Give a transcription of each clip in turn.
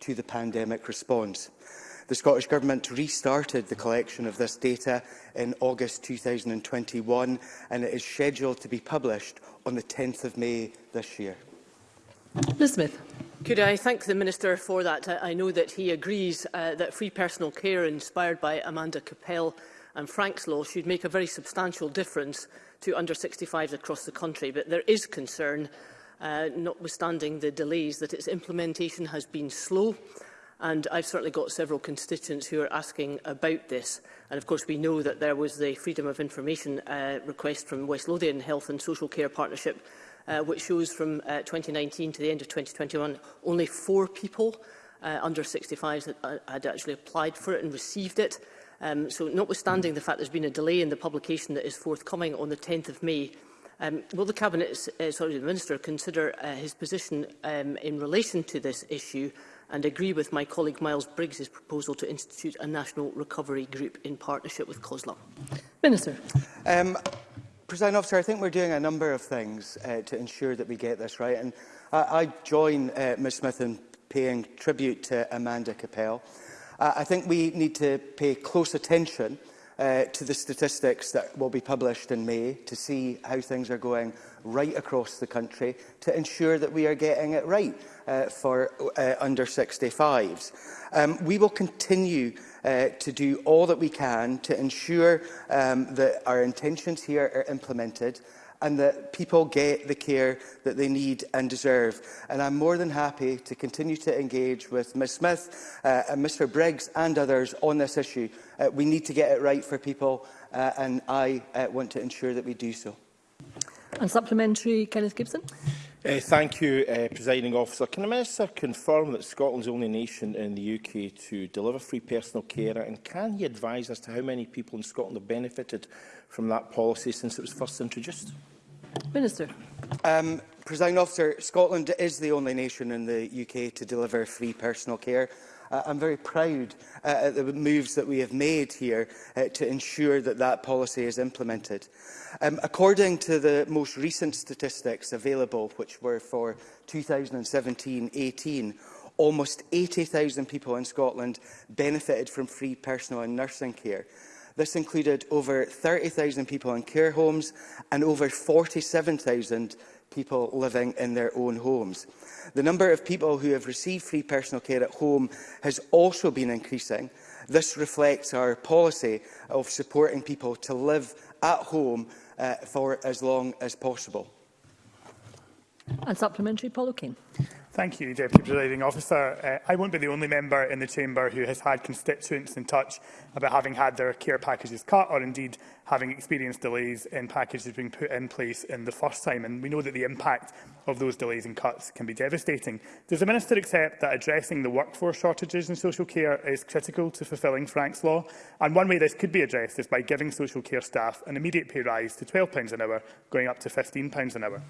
to the pandemic response. The Scottish Government restarted the collection of this data in August 2021 and it is scheduled to be published on the 10th of May this year. Ms Smith. Could I thank the Minister for that? I know that he agrees uh, that free personal care inspired by Amanda Capel and Frank's law should make a very substantial difference to under 65s across the country, but there is concern, uh, notwithstanding the delays, that its implementation has been slow And I've certainly got several constituents who are asking about this. And of course, we know that there was the Freedom of Information uh, request from West Lothian Health and Social Care Partnership, uh, which shows from uh, 2019 to the end of 2021, only four people uh, under 65 that uh, had actually applied for it and received it. Um, so notwithstanding the fact there's been a delay in the publication that is forthcoming on the 10th of May, um, will the Cabinet, uh, sorry, the Minister, consider uh, his position um, in relation to this issue and agree with my colleague Miles Briggs' proposal to institute a national recovery group in partnership with COSLA? Minister. Um, President Officer, I think we're doing a number of things uh, to ensure that we get this right. And I, I join uh, Ms Smith in paying tribute to Amanda Capel. Uh, I think we need to pay close attention uh, to the statistics that will be published in May to see how things are going right across the country to ensure that we are getting it right uh, for uh, under 65s. Um, we will continue uh, to do all that we can to ensure um, that our intentions here are implemented and that people get the care that they need and deserve. And I'm more than happy to continue to engage with Ms Smith uh, and Mr Briggs and others on this issue. Uh, we need to get it right for people uh, and I uh, want to ensure that we do so. And supplementary, Kenneth Gibson. Uh, thank you, uh, Presiding Officer. Can the Minister confirm that Scotland's only nation in the UK to deliver free personal care and can he advise as to how many people in Scotland have benefited from that policy since it was first introduced? Minister. Um, President Officer, Scotland is the only nation in the UK to deliver free personal care. Uh, I'm very proud uh, at the moves that we have made here uh, to ensure that that policy is implemented. Um, according to the most recent statistics available, which were for 2017-18, almost 80,000 people in Scotland benefited from free personal and nursing care. This included over 30,000 people in care homes and over 47,000 people living in their own homes. The number of people who have received free personal care at home has also been increasing. This reflects our policy of supporting people to live at home uh, for as long as possible. And supplementary, Paul O'Kane. Thank you, Deputy Presiding Officer. Uh, I won't be the only member in the Chamber who has had constituents in touch about having had their care packages cut or indeed having experienced delays in packages being put in place in the first time. And we know that the impact of those delays and cuts can be devastating. Does the Minister accept that addressing the workforce shortages in social care is critical to fulfilling Frank's law? And one way this could be addressed is by giving social care staff an immediate pay rise to £12 an hour, going up to £15 an hour.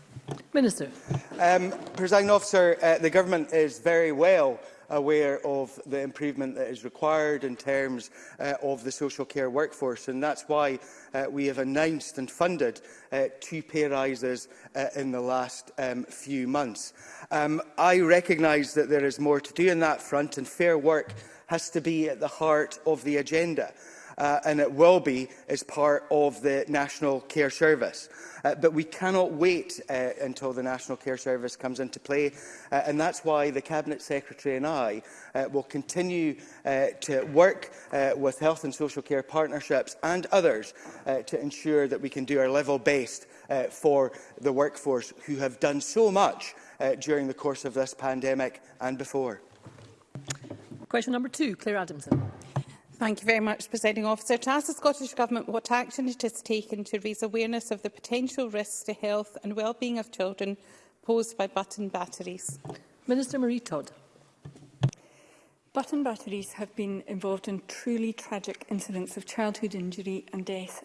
Minister. Um, Presiding officer, uh, the government is very well aware of the improvement that is required in terms uh, of the social care workforce. And that's why uh, we have announced and funded uh, two pay rises uh, in the last um, few months. Um, I recognise that there is more to do on that front and fair work has to be at the heart of the agenda uh, and it will be as part of the National Care Service. Uh, but we cannot wait uh, until the National Care Service comes into play, uh, and that's why the Cabinet Secretary and I uh, will continue uh, to work uh, with health and social care partnerships and others uh, to ensure that we can do our level best uh, for the workforce who have done so much uh, during the course of this pandemic and before. Question number two, Claire Adamson. Thank you very much, Presiding Officer. To ask the Scottish Government what action it has taken to raise awareness of the potential risks to health and well-being of children posed by button batteries. Minister Marie Todd. Button batteries have been involved in truly tragic incidents of childhood injury and death.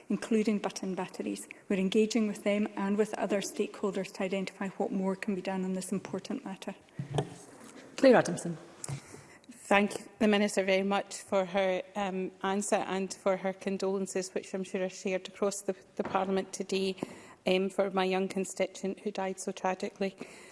including button batteries. We're engaging with them and with other stakeholders to identify what more can be done on this important matter. Claire Adamson. Thank you the Minister very much for her um, answer and for her condolences, which I'm sure are shared across the, the Parliament today um, for my young constituent who died so tragically.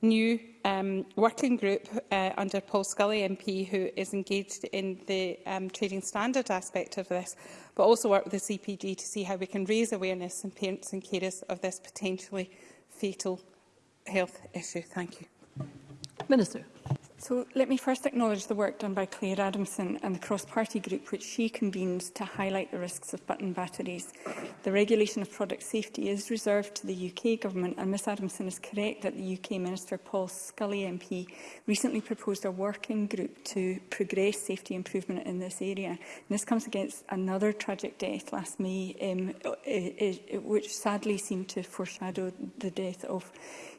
new um, working group uh, under Paul Scully MP who is engaged in the um, trading standard aspect of this, but also work with the CPD to see how we can raise awareness in parents and carers of this potentially fatal health issue. Thank you. Minister. So let me first acknowledge the work done by Claire Adamson and the cross-party group which she convened to highlight the risks of button batteries. The regulation of product safety is reserved to the UK Government and Ms Adamson is correct that the UK Minister Paul Scully MP recently proposed a working group to progress safety improvement in this area. And this comes against another tragic death last May um, which sadly seemed to foreshadow the death of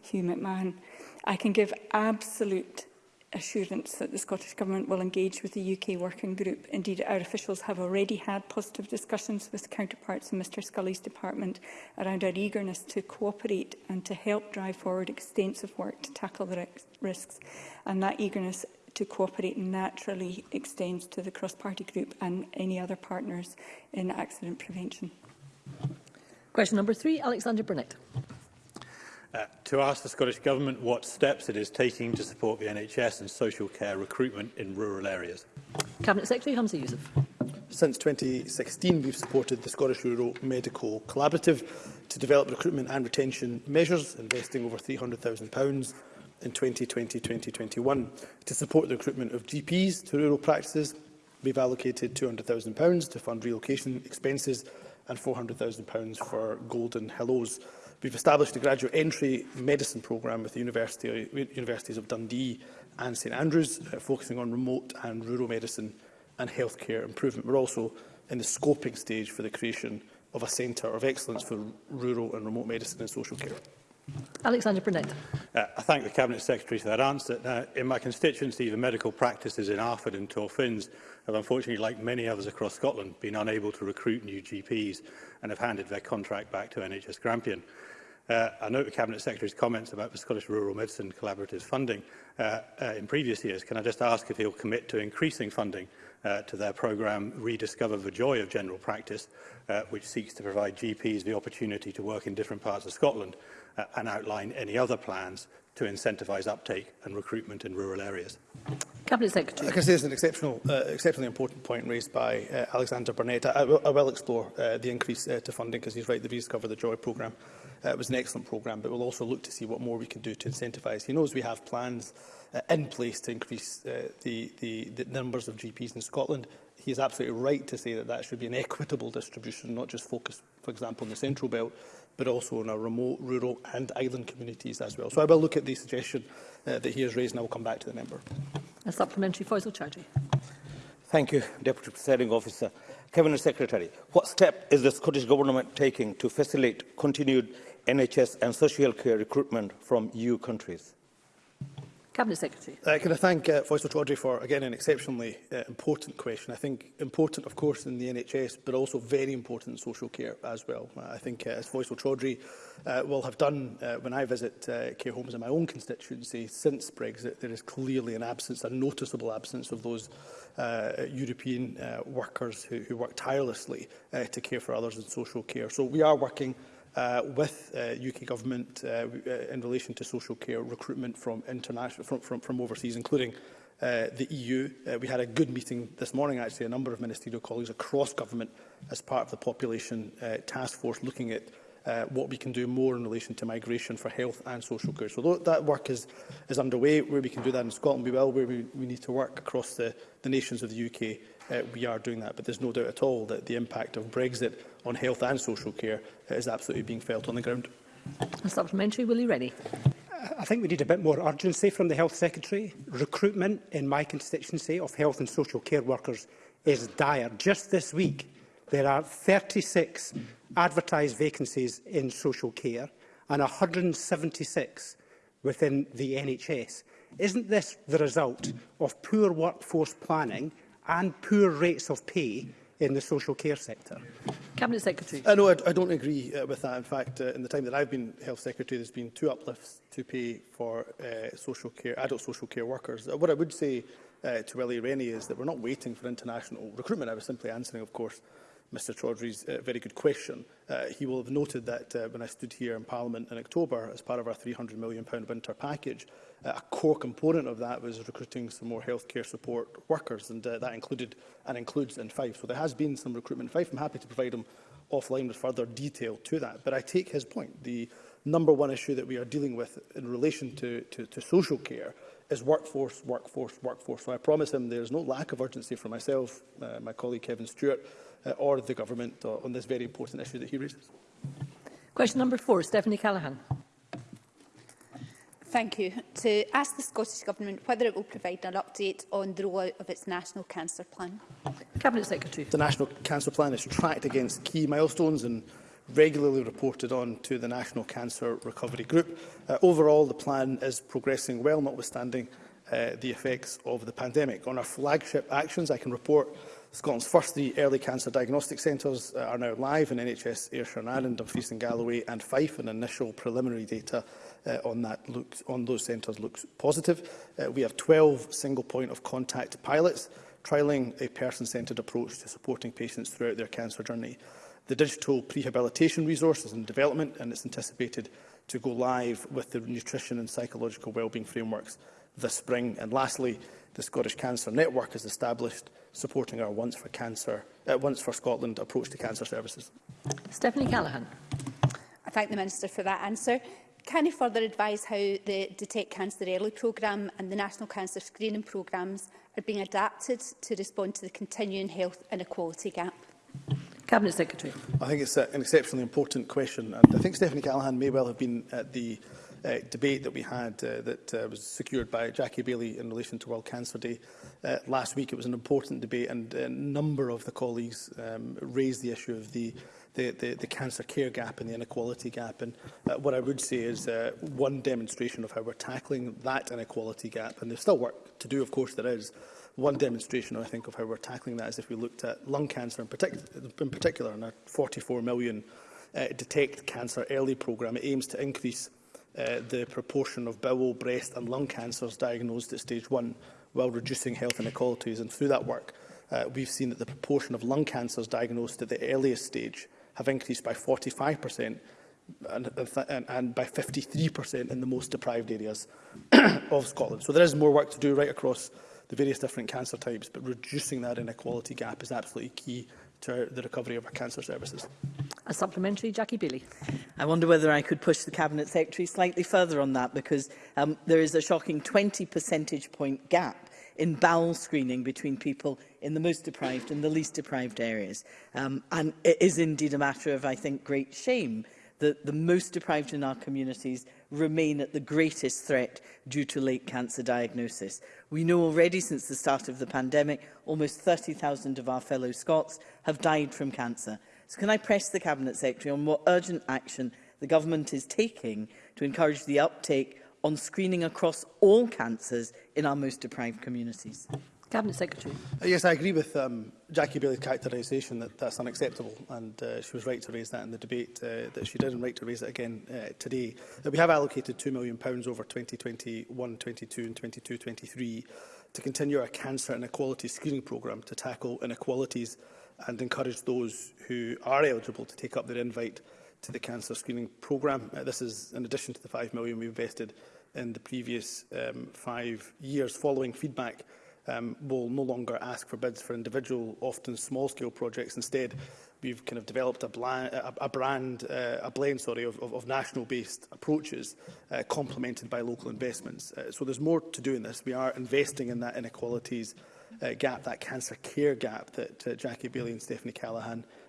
Hugh McMahon. I can give absolute assurance that the Scottish Government will engage with the UK working group. Indeed, our officials have already had positive discussions with counterparts in Mr Scully's department around our eagerness to cooperate and to help drive forward extensive work to tackle the risks. And that eagerness to cooperate naturally extends to the cross-party group and any other partners in accident prevention. Question number three, Alexander Burnett. Uh, to ask the Scottish Government what steps it is taking to support the NHS and social care recruitment in rural areas. Cabinet Secretary Hamza Yusuf. Since 2016, we've supported the Scottish Rural Medical Collaborative to develop recruitment and retention measures, investing over £300,000 in 2020-2021. To support the recruitment of GPs to rural practices, we've allocated £200,000 to fund relocation expenses and £400,000 for Golden Hellos. We've established a graduate entry medicine programme with the University, Universities of Dundee and St Andrews, uh, focusing on remote and rural medicine and healthcare improvement. We're also in the scoping stage for the creation of a centre of excellence for rural and remote medicine and social care. Alexander Burnett. Uh, I thank the Cabinet Secretary for that answer. Now, in my constituency, the medical practices in Arford and Torfins have unfortunately, like many others across Scotland, been unable to recruit new GPs and have handed their contract back to NHS Grampian. Uh, I note the Cabinet Secretary's comments about the Scottish Rural Medicine Collaborative funding uh, uh, in previous years. Can I just ask if he'll commit to increasing funding uh, to their programme Rediscover the Joy of General Practice, uh, which seeks to provide GPs the opportunity to work in different parts of Scotland uh, and outline any other plans to incentivise uptake and recruitment in rural areas. Cabinet Secretary. I can say is an exceptional, uh, exceptionally important point raised by uh, Alexander Burnett. I, I, will, I will explore uh, the increase uh, to funding because he's right, the Rediscover the Joy programme Uh, it was an excellent programme, but we'll also look to see what more we can do to incentivise. He knows we have plans uh, in place to increase uh, the, the, the numbers of GPs in Scotland. He is absolutely right to say that that should be an equitable distribution, not just focused, for example, on the central belt, but also on our remote, rural and island communities as well. So I will look at the suggestion uh, that he has raised and I will come back to the member. A supplementary, Faisal Chowdhury. Thank you, Deputy Presiding Officer. Cabinet Secretary, what step is the Scottish Government taking to facilitate continued NHS and social care recruitment from EU countries? Cabinet Secretary. Uh, can I thank uh, Faisal Audrey for, again, an exceptionally uh, important question. I think important, of course, in the NHS, but also very important in social care as well. Uh, I think, uh, as Faisal Audrey uh, will have done uh, when I visit uh, care homes in my own constituency since Brexit, there is clearly an absence, a noticeable absence of those uh, European uh, workers who, who work tirelessly uh, to care for others in social care. So we are working uh, with uh, UK government uh, uh, in relation to social care recruitment from international from, from, from overseas, including uh, the EU. Uh, we had a good meeting this morning, actually, a number of ministerial colleagues across government as part of the population uh, task force looking at uh, what we can do more in relation to migration for health and social care. So that work is, is underway. Where we can do that in Scotland, we will. Where we, we need to work across the, the nations of the UK, uh, we are doing that. But there's no doubt at all that the impact of Brexit on health and social care is absolutely being felt on the ground. A supplementary, Willie Rennie. Uh, I think we need a bit more urgency from the Health Secretary. Recruitment in my constituency of health and social care workers is dire. Just this week, there are 36 advertised vacancies in social care and 176 within the NHS. Isn't this the result of poor workforce planning and poor rates of pay in the social care sector? Cabinet Secretary. Uh, no, I, I don't agree uh, with that. In fact, uh, in the time that I've been Health Secretary, there's been two uplifts to pay for uh, social care, adult social care workers. Uh, what I would say uh, to Willie Rennie is that we're not waiting for international recruitment. I was simply answering, of course, Mr Chaudhry's uh, very good question. Uh, he will have noted that uh, when I stood here in Parliament in October as part of our £300 million winter package, a core component of that was recruiting some more healthcare support workers, and uh, that included and includes in Fife. So there has been some recruitment in Fife. I'm happy to provide him offline with further detail to that. But I take his point. The number one issue that we are dealing with in relation to, to, to social care is workforce, workforce, workforce. So I promise him there's no lack of urgency for myself, uh, my colleague Kevin Stewart, uh, or the government uh, on this very important issue that he raises. Question number four, Stephanie Callaghan. Thank you. To ask the Scottish Government whether it will provide an update on the rollout of its National Cancer Plan. Cabinet Secretary. The National Cancer Plan is tracked against key milestones and regularly reported on to the National Cancer Recovery Group. Uh, overall, the plan is progressing well, notwithstanding uh, the effects of the pandemic. On our flagship actions, I can report Scotland's first three early cancer diagnostic centres uh, are now live in NHS Ayrshire and Ireland, Dumfries and Galloway and Fife, and initial preliminary data uh, on, that looks, on those centres looks positive. Uh, we have 12 single point of contact pilots trialling a person-centred approach to supporting patients throughout their cancer journey. The digital prehabilitation resource is in development and it's anticipated to go live with the nutrition and psychological wellbeing frameworks this spring. And lastly, the Scottish Cancer Network is established, supporting our Once for Cancer, uh, Once for Scotland approach to cancer services. Stephanie Callaghan. I thank the Minister for that answer. Can you further advise how the Detect Cancer Early programme and the National Cancer Screening programmes are being adapted to respond to the continuing health inequality gap? Cabinet Secretary. I think it's a, an exceptionally important question and I think Stephanie Callaghan may well have been at the uh, debate that we had uh, that uh, was secured by Jackie Bailey in relation to World Cancer Day uh, last week. It was an important debate and a number of the colleagues um, raised the issue of the uh, the, the, the cancer care gap and the inequality gap. And uh, what I would say is uh, one demonstration of how we're tackling that inequality gap, and there's still work to do, of course there is, one demonstration, I think, of how we're tackling that is if we looked at lung cancer in, partic in particular, and our 44 million uh, Detect Cancer Early programme. It aims to increase uh, the proportion of bowel, breast and lung cancers diagnosed at stage one while reducing health inequalities. And through that work, uh, we've seen that the proportion of lung cancers diagnosed at the earliest stage have increased by 45% and, and, and by 53% in the most deprived areas of Scotland. So there is more work to do right across the various different cancer types, but reducing that inequality gap is absolutely key to the recovery of our cancer services. A supplementary, Jackie Bailey. I wonder whether I could push the Cabinet Secretary slightly further on that, because um, there is a shocking 20 percentage point gap in bowel screening between people in the most deprived and the least deprived areas. Um, and it is indeed a matter of, I think, great shame that the most deprived in our communities remain at the greatest threat due to late cancer diagnosis. We know already since the start of the pandemic, almost 30,000 of our fellow Scots have died from cancer. So can I press the Cabinet Secretary on what urgent action the government is taking to encourage the uptake on screening across all cancers in our most deprived communities. Cabinet Secretary. Uh, yes, I agree with um, Jackie Bailey's characterisation that that's unacceptable, and uh, she was right to raise that in the debate uh, that she did, and right to raise it again uh, today. That uh, we have allocated £2 million over 2021, 22 and 22, 23 to continue our cancer inequality screening programme to tackle inequalities and encourage those who are eligible to take up their invite to the cancer screening programme. Uh, this is in addition to the 5 million we invested in the previous um, five years. Following feedback, um, we'll no longer ask for bids for individual, often small-scale projects. Instead, we've kind of developed a, bland, a, a brand, uh, a blend, sorry, of, of, of national-based approaches, uh, complemented by local investments. Uh, so there's more to do in this. We are investing in that inequalities uh, gap, that cancer care gap that uh, Jackie Bailey and Stephanie Callaghan uh,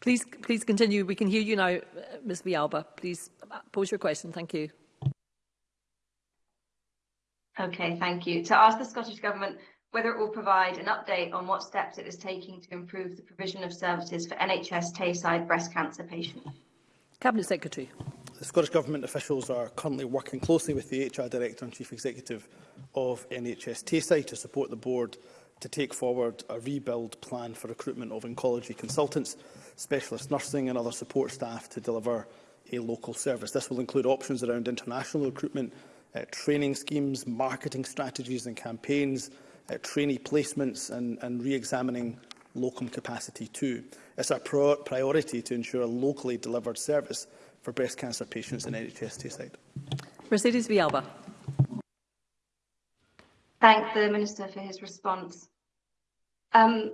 Please, please continue. We can hear you now, Ms Vialba. Please pose your question. Thank you. Okay, thank you. To ask the Scottish Government whether it will provide an update on what steps it is taking to improve the provision of services for NHS Tayside breast cancer patients. Cabinet Secretary. The Scottish Government officials are currently working closely with the HR Director and Chief Executive of NHS Tayside to support the Board to take forward a rebuild plan for recruitment of oncology consultants specialist nursing and other support staff to deliver a local service. This will include options around international recruitment, uh, training schemes, marketing strategies and campaigns, uh, trainee placements and, and re-examining locum capacity too. It's our pro priority to ensure a locally delivered service for breast cancer patients in NHS Tayside. Mercedes Vialba. Thank the Minister for his response. Um,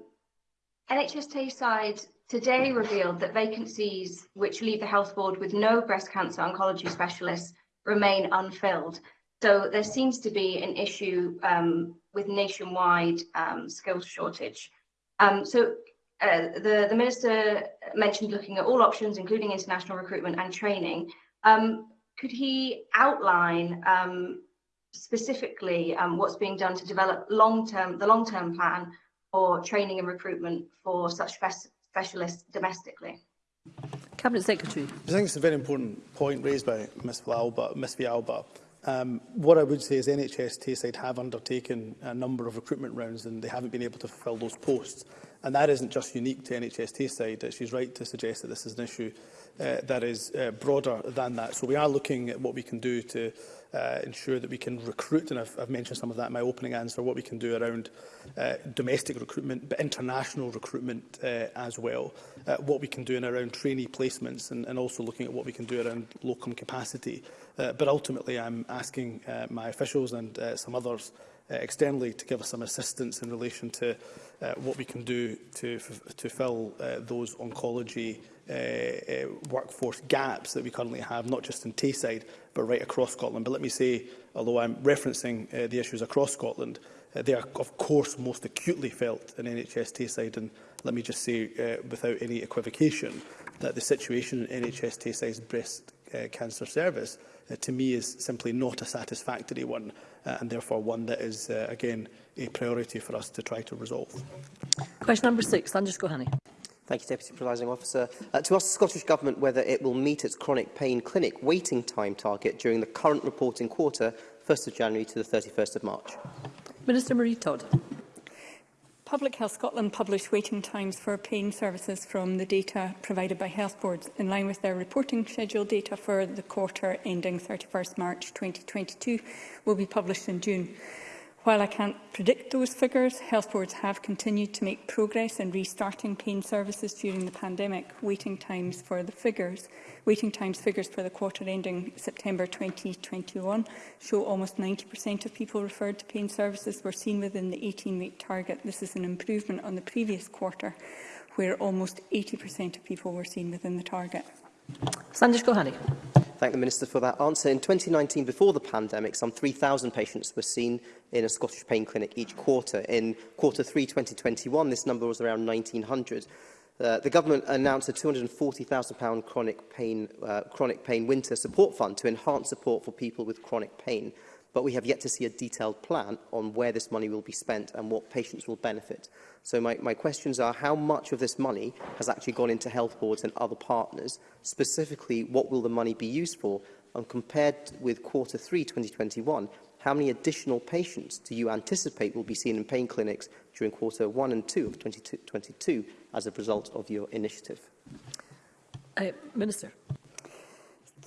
NHS Tayside today revealed that vacancies which leave the Health Board with no breast cancer oncology specialists remain unfilled. So there seems to be an issue um, with nationwide um, skills shortage. Um, so uh, the, the Minister mentioned looking at all options, including international recruitment and training. Um, could he outline um, specifically um, what's being done to develop long-term the long-term plan for training and recruitment for such specialists domestically. Cabinet Secretary. I think it's a very important point raised by Ms Vialba. Ms. Vialba. Um, what I would say is NHS Tayside have undertaken a number of recruitment rounds and they haven't been able to fulfil those posts. And that isn't just unique to NHS Tayside. She's right to suggest that this is an issue uh, that is uh, broader than that. So we are looking at what we can do to uh, ensure that we can recruit, and I've, I've mentioned some of that in my opening answer, what we can do around uh, domestic recruitment, but international recruitment uh, as well, uh, what we can do in around trainee placements, and, and also looking at what we can do around locum capacity. Uh, but ultimately, I'm asking uh, my officials and uh, some others Uh, externally to give us some assistance in relation to uh, what we can do to, to fill uh, those oncology uh, uh, workforce gaps that we currently have, not just in Tayside, but right across Scotland. But let me say, although I'm referencing uh, the issues across Scotland, uh, they are, of course, most acutely felt in NHS Tayside. And let me just say, uh, without any equivocation, that the situation in NHS Tayside's breast uh, cancer service uh, to me is simply not a satisfactory one uh, and therefore one that is, uh, again, a priority for us to try to resolve. Question number six, Lanjus Gohani. Thank you, Deputy Presiding Officer. Uh, to ask the Scottish Government whether it will meet its chronic pain clinic waiting time target during the current reporting quarter, 1st of January to the 31st of March. Minister Marie Todd. Public Health Scotland published waiting times for pain services from the data provided by health boards in line with their reporting schedule data for the quarter ending 31 st March 2022 will be published in June. While I can't predict those figures, health boards have continued to make progress in restarting pain services during the pandemic, waiting times for the figures. Waiting times figures for the quarter ending September 2021 show almost 90% of people referred to pain services were seen within the 18-week target. This is an improvement on the previous quarter, where almost 80% of people were seen within the target. Sandish Gohani. Thank the Minister for that answer. In 2019, before the pandemic, some 3,000 patients were seen in a Scottish pain clinic each quarter. In quarter 3 2021, this number was around 1,900. Uh, the government announced a £240,000 chronic pain, uh, chronic pain winter support fund to enhance support for people with chronic pain but we have yet to see a detailed plan on where this money will be spent and what patients will benefit. So my, my questions are how much of this money has actually gone into health boards and other partners? Specifically, what will the money be used for? And compared with quarter three 2021, how many additional patients do you anticipate will be seen in pain clinics during quarter one and two of 2022 as a result of your initiative? Uh, Minister.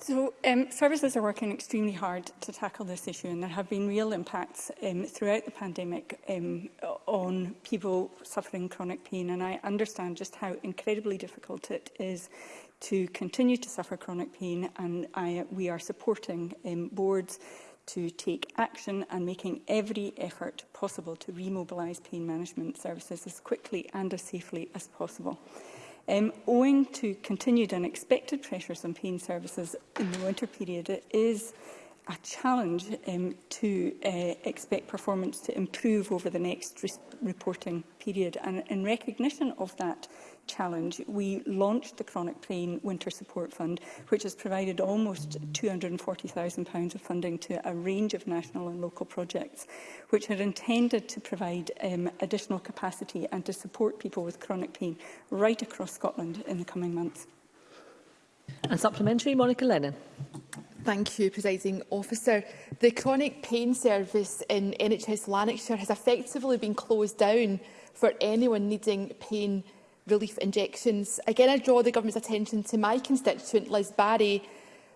So um, services are working extremely hard to tackle this issue and there have been real impacts um, throughout the pandemic um, on people suffering chronic pain and I understand just how incredibly difficult it is to continue to suffer chronic pain and I, we are supporting um, boards to take action and making every effort possible to remobilise pain management services as quickly and as safely as possible. Um, owing to continued unexpected pressures on pain services in the winter period, it is a challenge um, to uh, expect performance to improve over the next reporting period. And in recognition of that challenge, we launched the Chronic Pain Winter Support Fund, which has provided almost £240,000 of funding to a range of national and local projects, which are intended to provide um, additional capacity and to support people with chronic pain right across Scotland in the coming months. And supplementary, Monica Lennon. Thank you, Presiding Officer. The chronic pain service in NHS Lanarkshire has effectively been closed down for anyone needing pain relief injections. Again, I draw the Government's attention to my constituent, Liz Barry,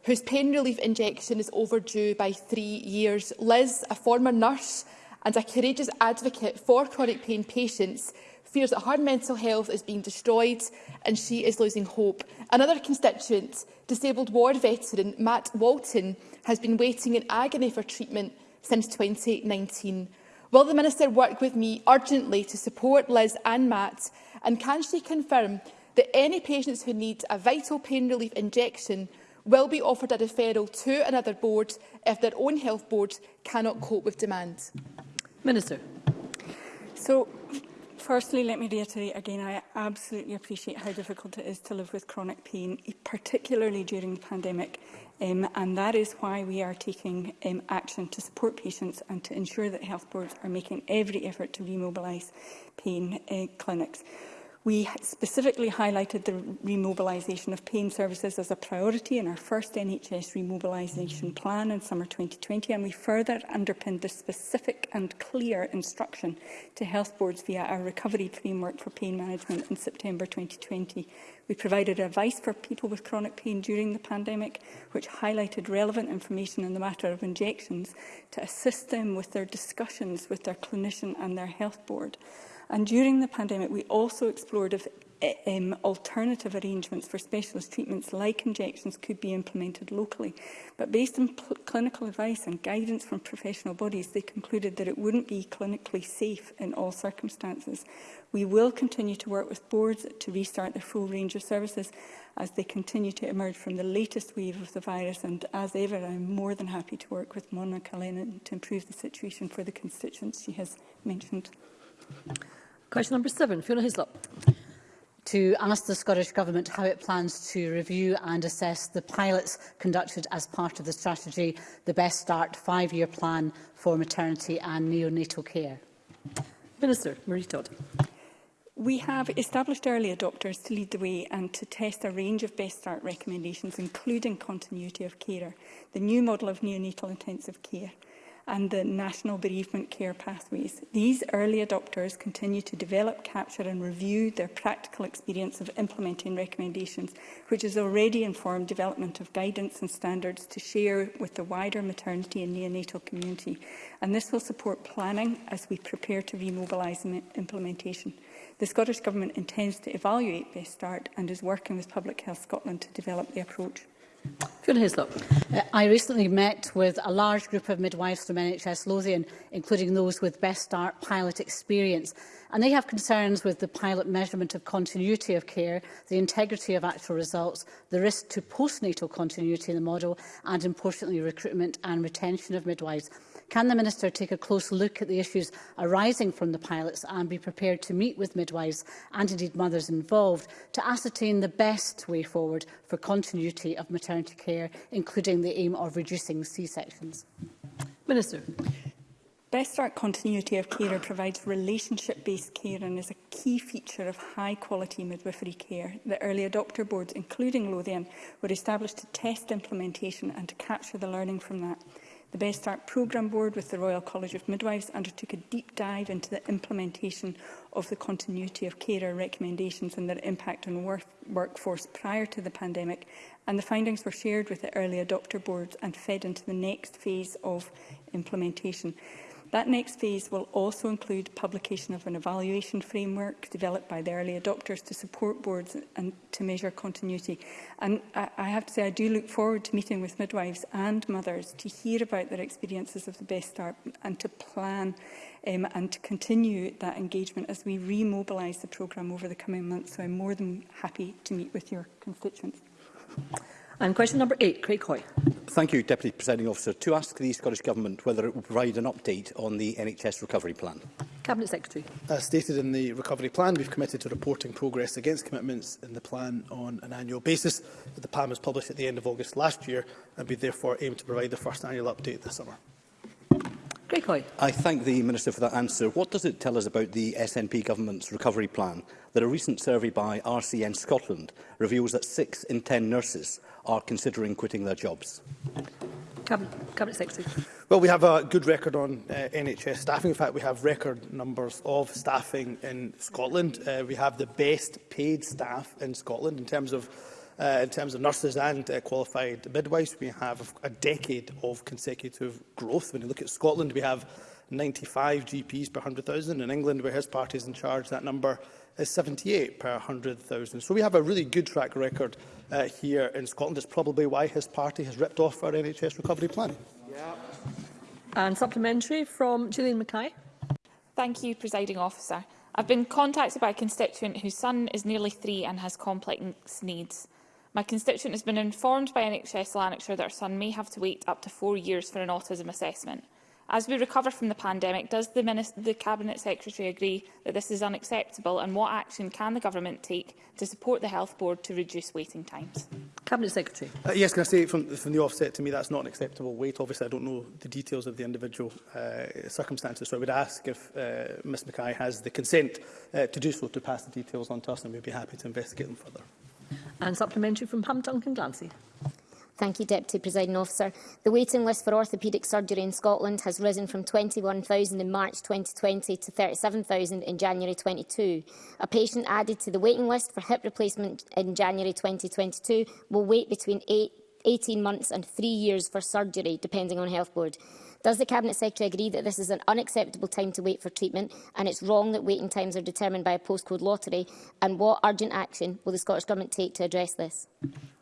whose pain relief injection is overdue by three years. Liz, a former nurse and a courageous advocate for chronic pain patients, fears that her mental health is being destroyed and she is losing hope. Another constituent, disabled war veteran Matt Walton, has been waiting in agony for treatment since 2019. Will the Minister work with me urgently to support Liz and Matt? And can she confirm that any patients who need a vital pain relief injection will be offered a referral to another board if their own health board cannot cope with demand? Minister. So, Firstly, let me reiterate again, I absolutely appreciate how difficult it is to live with chronic pain, particularly during the pandemic um, and that is why we are taking um, action to support patients and to ensure that health boards are making every effort to remobilise pain uh, clinics. We specifically highlighted the remobilisation of pain services as a priority in our first NHS remobilisation plan in summer 2020, and we further underpinned the specific and clear instruction to health boards via our recovery framework for pain management in September 2020. We provided advice for people with chronic pain during the pandemic, which highlighted relevant information in the matter of injections to assist them with their discussions with their clinician and their health board. And during the pandemic, we also explored if eh, um, alternative arrangements for specialist treatments like injections could be implemented locally. But based on clinical advice and guidance from professional bodies, they concluded that it wouldn't be clinically safe in all circumstances. We will continue to work with boards to restart their full range of services as they continue to emerge from the latest wave of the virus. And as ever, I'm more than happy to work with Mona Lennon to improve the situation for the constituents she has mentioned. Question number seven, Fiona Hislop. To ask the Scottish Government how it plans to review and assess the pilots conducted as part of the strategy, the Best Start five-year plan for maternity and neonatal care. Minister Marie Todd. We have established early adopters to lead the way and to test a range of Best Start recommendations, including continuity of carer, the new model of neonatal intensive care, and the National Bereavement Care Pathways. These early adopters continue to develop, capture and review their practical experience of implementing recommendations, which has already informed development of guidance and standards to share with the wider maternity and neonatal community. And this will support planning as we prepare to remobilise implementation. The Scottish Government intends to evaluate Best Start and is working with Public Health Scotland to develop the approach. Fiona Hislop. Uh, I recently met with a large group of midwives from NHS Lothian, including those with Best Start pilot experience. And they have concerns with the pilot measurement of continuity of care, the integrity of actual results, the risk to postnatal continuity in the model, and importantly, recruitment and retention of midwives. Can the Minister take a close look at the issues arising from the pilots and be prepared to meet with midwives and indeed mothers involved to ascertain the best way forward for continuity of maternity care, including the aim of reducing C-sections? Minister. Best Start continuity of care provides relationship-based care and is a key feature of high-quality midwifery care. The early adopter boards, including Lothian, were established to test implementation and to capture the learning from that. The Best Start Programme Board with the Royal College of Midwives undertook a deep dive into the implementation of the continuity of carer recommendations and their impact on work workforce prior to the pandemic and the findings were shared with the early adopter boards and fed into the next phase of implementation. That next phase will also include publication of an evaluation framework developed by the early adopters to support boards and to measure continuity. And I, I have to say I do look forward to meeting with midwives and mothers to hear about their experiences of the Best Start and to plan um, and to continue that engagement as we remobilise the programme over the coming months. So I'm more than happy to meet with your constituents. And question number eight, Craig Hoy. Thank you, Deputy Presiding Officer. To ask the Scottish Government whether it will provide an update on the NHS recovery plan. Cabinet Secretary. As stated in the recovery plan, we've committed to reporting progress against commitments in the plan on an annual basis. The plan was published at the end of August last year and we therefore aim to provide the first annual update this summer. Greg Hoy. I thank the Minister for that answer. What does it tell us about the SNP government's recovery plan? That a recent survey by RCN Scotland reveals that six in ten nurses are considering quitting their jobs. Cabinet, Well, we have a good record on uh, NHS staffing. In fact, we have record numbers of staffing in Scotland. Uh, we have the best paid staff in Scotland in terms of Uh, in terms of nurses and uh, qualified midwives. We have a decade of consecutive growth. When you look at Scotland, we have 95 GPs per 100,000. In England, where his party is in charge, that number is 78 per 100,000. So we have a really good track record uh, here in Scotland. It's probably why his party has ripped off our NHS recovery plan. Yeah. And supplementary from Gillian Mackay. Thank you, Presiding Officer. I've been contacted by a constituent whose son is nearly three and has complex needs. My constituent has been informed by NHS Lanarkshire that her son may have to wait up to four years for an autism assessment. As we recover from the pandemic, does the, Minister, the Cabinet Secretary agree that this is unacceptable and what action can the Government take to support the Health Board to reduce waiting times? Cabinet Secretary. Uh, yes, can I say from, from the offset, to me that's not an acceptable wait. Obviously, I don't know the details of the individual uh, circumstances, so I would ask if uh, Ms Mackay has the consent uh, to do so to pass the details on to us and we'd be happy to investigate them further. And supplementary from Pam Duncan Glancy. Thank you, Deputy Presiding Officer. The waiting list for orthopaedic surgery in Scotland has risen from 21,000 in March 2020 to 37,000 in January 22. A patient added to the waiting list for hip replacement in January 2022 will wait between 8, 18 months and 3 years for surgery, depending on Health Board. Does the Cabinet Secretary agree that this is an unacceptable time to wait for treatment and it's wrong that waiting times are determined by a postcode lottery? And what urgent action will the Scottish Government take to address this?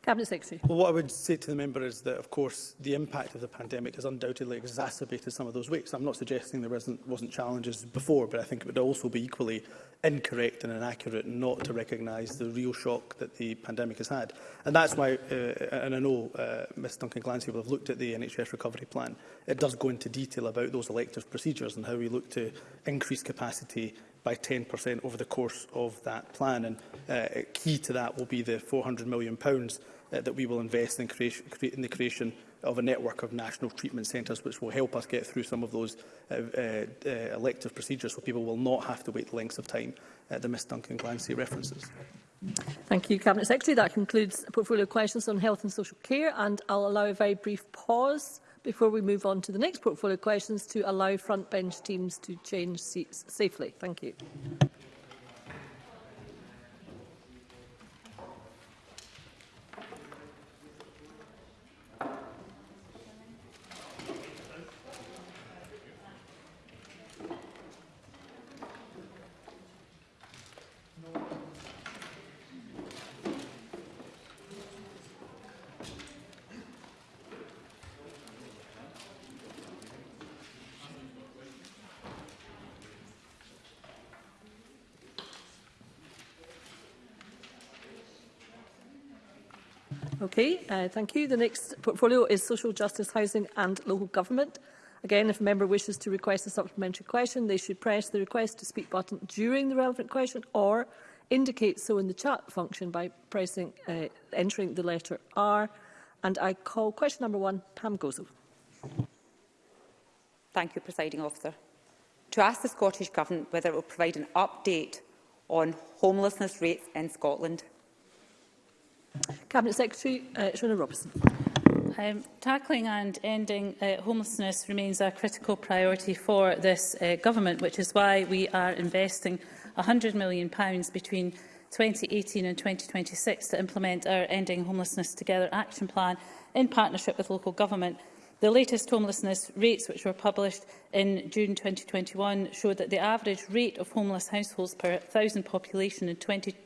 Cabinet Secretary. Well, what I would say to the member is that, of course, the impact of the pandemic has undoubtedly exacerbated some of those weights. I'm not suggesting there wasn't, wasn't challenges before, but I think it would also be equally incorrect and inaccurate not to recognise the real shock that the pandemic has had. And that's why, uh, and I know uh, Ms Duncan Glancy will have looked at the NHS recovery plan. It does go into detail about those elective procedures and how we look to increase capacity by 10% over the course of that plan. And uh, key to that will be the £400 million pounds, uh, that we will invest in, creation, in the creation of a network of national treatment centres, which will help us get through some of those uh, uh, uh, elective procedures so people will not have to wait lengths of time uh, that Ms Duncan Glancy references. Thank you, Cabinet Secretary. That concludes portfolio questions on health and social care, and I'll allow a very brief pause before we move on to the next portfolio questions to allow front bench teams to change seats safely? Thank you. Okay, uh, thank you. The next portfolio is Social Justice, Housing and Local Government. Again, if a member wishes to request a supplementary question, they should press the request to speak button during the relevant question or indicate so in the chat function by pressing, uh, entering the letter R. And I call question number one, Pam Gozo. Thank you, Presiding Officer. To ask the Scottish Government whether it will provide an update on homelessness rates in Scotland. Cabinet Secretary uh, Shona Robertson. Um, tackling and ending uh, homelessness remains a critical priority for this uh, government, which is why we are investing £100 million between 2018 and 2026 to implement our Ending Homelessness Together action plan in partnership with local government. The latest homelessness rates, which were published in June 2021, showed that the average rate of homeless households per 1,000 population in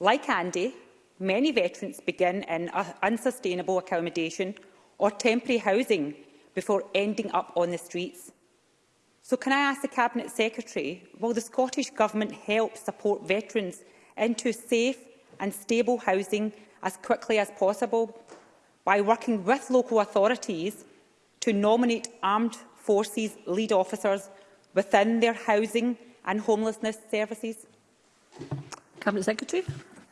Like Andy, many veterans begin in unsustainable accommodation or temporary housing before ending up on the streets. So can I ask the Cabinet Secretary, will the Scottish Government help support veterans into safe and stable housing as quickly as possible by working with local authorities to nominate armed forces lead officers within their housing and homelessness services? Cabinet Secretary.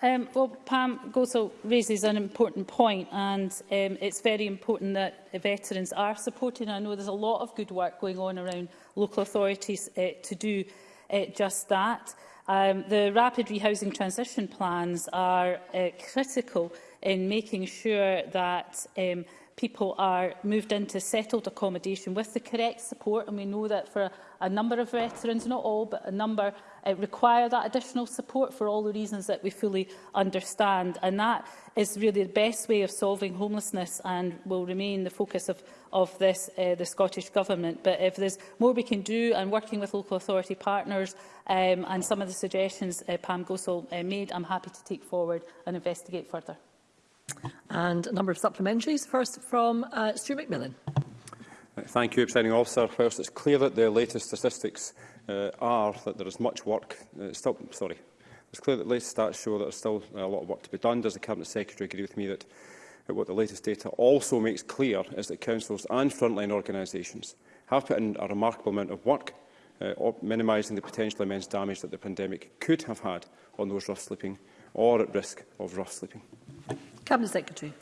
Um, well, Pam Gosell raises an important point, and um, it's very important that veterans are supported. I know there's a lot of good work going on around local authorities uh, to do uh, just that. Um, the rapid rehousing transition plans are uh, critical in making sure that um, people are moved into settled accommodation with the correct support. And we know that for a number of veterans, not all, but a number uh, require that additional support for all the reasons that we fully understand. And that is really the best way of solving homelessness and will remain the focus of, of this, uh, the Scottish Government. But if there's more we can do and working with local authority partners um, and some of the suggestions uh, Pam Gosol uh, made, I'm happy to take forward and investigate further. And a number of supplementaries. First from uh, Stuart McMillan. Thank you, Presiding Officer. Whilst it's clear that the latest statistics uh, are that there is much work, uh, still, sorry, it's clear that the latest stats show that there's still a lot of work to be done. Does the Cabinet Secretary agree with me that uh, what the latest data also makes clear is that councils and frontline organisations have put in a remarkable amount of work uh, minimising the potential immense damage that the pandemic could have had on those rough sleeping or at risk of rough sleeping? Cabinet Secretary.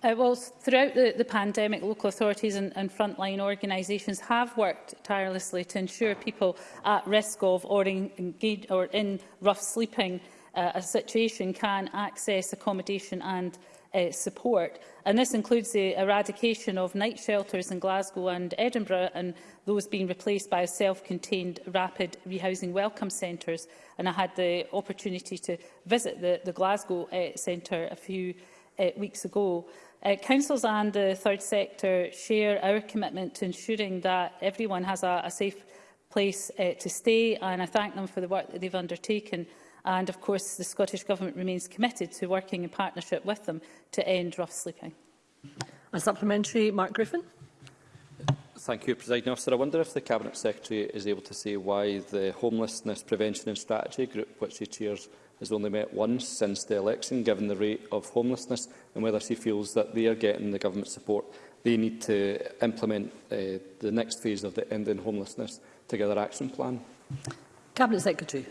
Uh, well, throughout the, the pandemic, local authorities and, and frontline organisations have worked tirelessly to ensure people at risk of or, engage, or in rough sleeping uh, a situation can access accommodation and uh, support. And this includes the eradication of night shelters in Glasgow and Edinburgh and those being replaced by self-contained rapid rehousing welcome centres. And I had the opportunity to visit the, the Glasgow uh, centre a few uh, weeks ago. Uh, councils and the third sector share our commitment to ensuring that everyone has a, a safe place uh, to stay and I thank them for the work that they've undertaken and of course the Scottish Government remains committed to working in partnership with them to end rough sleeping. A supplementary, Mark Griffin. Thank you, President Officer. I wonder if the Cabinet Secretary is able to say why the Homelessness Prevention and Strategy Group, which he chairs, has only met once since the election, given the rate of homelessness, and whether she feels that they are getting the government support they need to implement uh, the next phase of the Ending Homelessness Together Action Plan. Cabinet Secretary.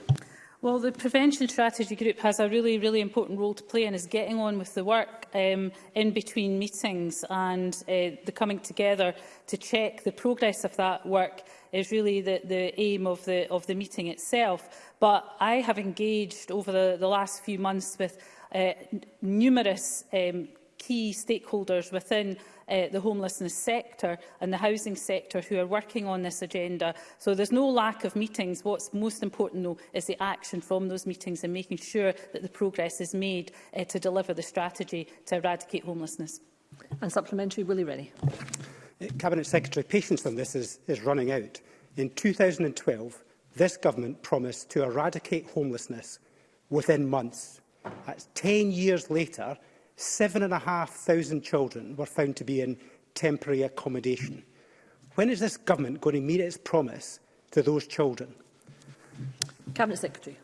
Well, the Prevention Strategy Group has a really, really important role to play and is getting on with the work um, in between meetings and uh, the coming together to check the progress of that work is really the, the aim of the, of the meeting itself. But I have engaged over the, the last few months with uh, numerous um, key stakeholders within uh, the homelessness sector and the housing sector who are working on this agenda. So there's no lack of meetings. What's most important, though, is the action from those meetings and making sure that the progress is made uh, to deliver the strategy to eradicate homelessness. And supplementary, Willie Rennie. Uh, Cabinet Secretary, patience on this is, is running out. In 2012, this government promised to eradicate homelessness within months. That's 10 years later, 7,500 children were found to be in temporary accommodation. When is this government going to meet its promise to those children? Cabinet Secretary.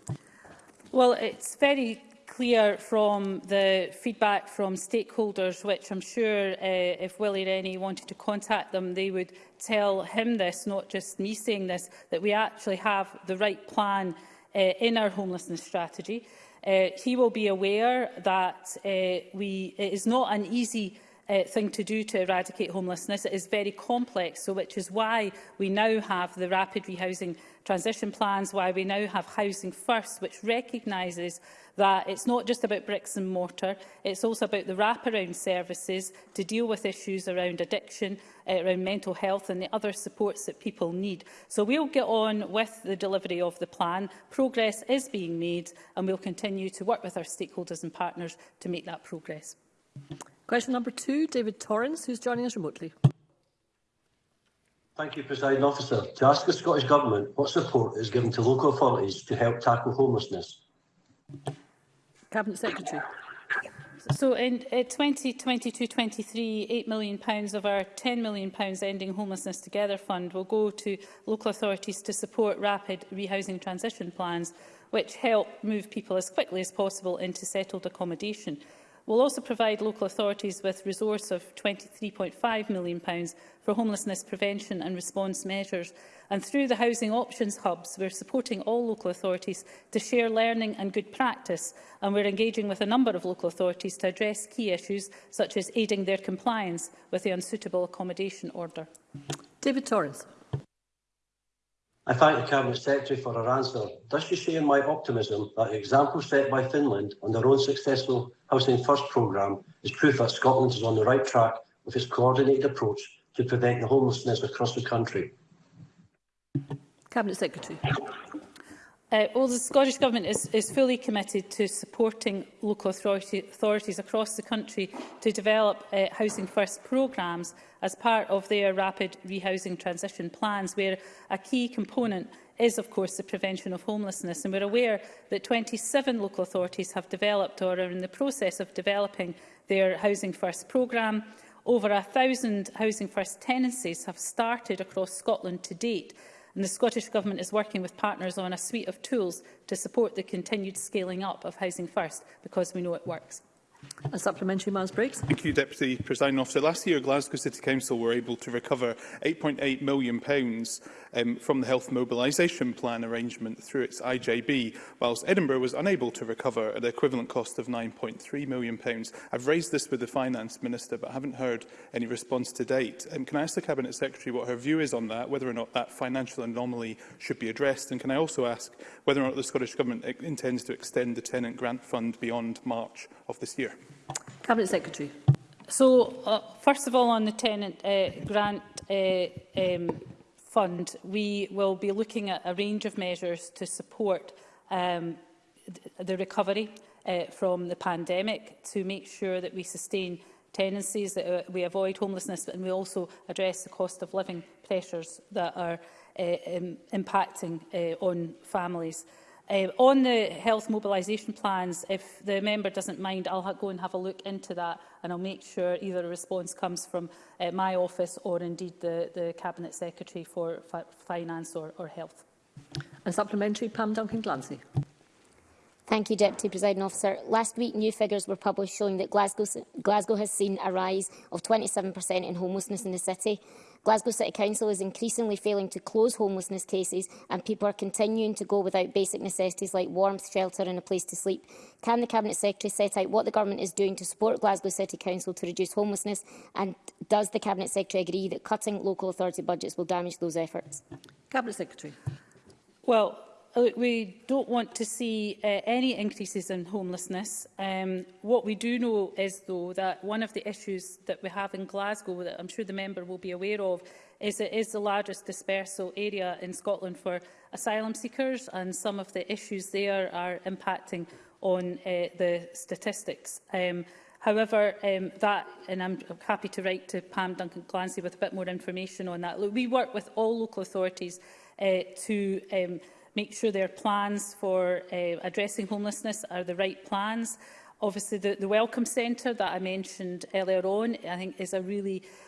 Well, it's very clear from the feedback from stakeholders, which I'm sure uh, if Willie Rennie wanted to contact them, they would tell him this, not just me saying this, that we actually have the right plan uh, in our homelessness strategy. Uh, he will be aware that uh, we, it is not an easy uh, thing to do to eradicate homelessness. It is very complex, so which is why we now have the rapid rehousing transition plans, why we now have Housing First, which recognises that it's not just about bricks and mortar, it's also about the wraparound services to deal with issues around addiction, eh, around mental health and the other supports that people need. So we'll get on with the delivery of the plan. Progress is being made and we'll continue to work with our stakeholders and partners to make that progress. Question number two, David Torrens, who's joining us remotely. Thank you, President Officer. To ask the Scottish Government what support is given to local authorities to help tackle homelessness. Cabinet Secretary. So in 2022-23, uh, £8 million pounds of our £10 million pounds Ending Homelessness Together fund will go to local authorities to support rapid rehousing transition plans, which help move people as quickly as possible into settled accommodation will also provide local authorities with resource of £23.5 million for homelessness prevention and response measures. And through the Housing Options Hubs, we're supporting all local authorities to share learning and good practice, and we're engaging with a number of local authorities to address key issues, such as aiding their compliance with the Unsuitable Accommodation Order. David Torres. I thank the Cabinet Secretary for her answer. Does she share my optimism that the example set by Finland on their own successful Housing First programme is proof that Scotland is on the right track with its coordinated approach to prevent the homelessness across the country? Cabinet Secretary. Uh, well, the Scottish Government is, is fully committed to supporting local authority, authorities across the country to develop uh, Housing First programmes as part of their rapid rehousing transition plans, where a key component is, of course, the prevention of homelessness. And we're aware that 27 local authorities have developed or are in the process of developing their Housing First programme. Over 1,000 Housing First tenancies have started across Scotland to date, and the Scottish Government is working with partners on a suite of tools to support the continued scaling up of Housing First, because we know it works. A supplementary, Miles Briggs. Thank you, Deputy President. Officer. Last year, Glasgow City Council were able to recover £8.8 million pounds, um, from the Health Mobilisation Plan arrangement through its IJB, whilst Edinburgh was unable to recover at the equivalent cost of £9.3 million. Pounds. I've raised this with the Finance Minister, but haven't heard any response to date. Um, can I ask the Cabinet Secretary what her view is on that, whether or not that financial anomaly should be addressed? And can I also ask whether or not the Scottish Government intends to extend the Tenant Grant Fund beyond March of this year? Cabinet Secretary. So, uh, first of all, on the tenant uh, grant uh, um, fund, we will be looking at a range of measures to support um, the recovery uh, from the pandemic, to make sure that we sustain tenancies, that uh, we avoid homelessness, and we also address the cost of living pressures that are uh, um, impacting uh, on families. Uh, Uh, on the health mobilisation plans, if the member doesn't mind, I'll go and have a look into that and I'll make sure either a response comes from uh, my office or indeed the, the Cabinet Secretary for fi Finance or, or Health. And supplementary, Pam Duncan-Glancy. Thank you, Deputy Presiding Officer. Last week, new figures were published showing that Glasgow, Glasgow has seen a rise of 27% in homelessness in the city. Glasgow City Council is increasingly failing to close homelessness cases and people are continuing to go without basic necessities like warmth, shelter and a place to sleep. Can the Cabinet Secretary set out what the Government is doing to support Glasgow City Council to reduce homelessness and does the Cabinet Secretary agree that cutting local authority budgets will damage those efforts? Cabinet Secretary. Well, Look, uh, we don't want to see uh, any increases in homelessness. Um, what we do know is, though, that one of the issues that we have in Glasgow, that I'm sure the member will be aware of, is it is the largest dispersal area in Scotland for asylum seekers, and some of the issues there are impacting on uh, the statistics. Um, However, um, that, and I'm happy to write to Pam Duncan Clancy with a bit more information on that. Look, we work with all local authorities uh, to um, make sure their plans for uh, addressing homelessness are the right plans. Obviously, the, the Welcome Centre that I mentioned earlier on, I think is a really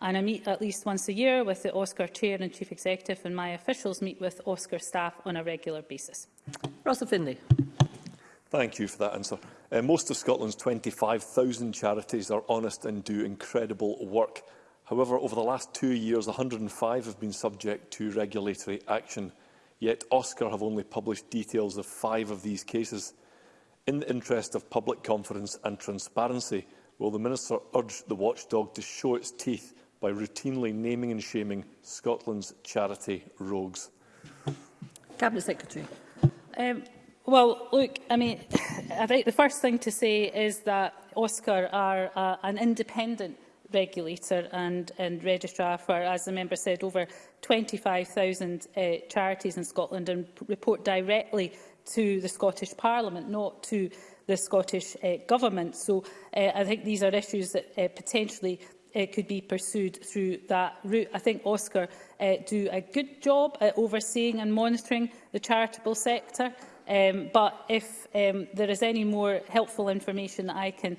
and I meet at least once a year with the Oscar Chair and Chief Executive and my officials meet with Oscar staff on a regular basis. Russell Findlay. Thank you for that answer. Uh, most of Scotland's 25,000 charities are honest and do incredible work. However, over the last two years, 105 have been subject to regulatory action, yet Oscar have only published details of five of these cases. In the interest of public confidence and transparency, will the Minister urge the watchdog to show its teeth by routinely naming and shaming Scotland's charity rogues? Cabinet Secretary. Um, well, look, I mean, I think the first thing to say is that Oscar are uh, an independent regulator and, and registrar for, as the member said, over 25,000 uh, charities in Scotland and report directly to the Scottish Parliament, not to the Scottish uh, Government. So uh, I think these are issues that uh, potentially uh, could be pursued through that route. I think Oscar uh, do a good job at overseeing and monitoring the charitable sector. Um, but if um, there is any more helpful information that I can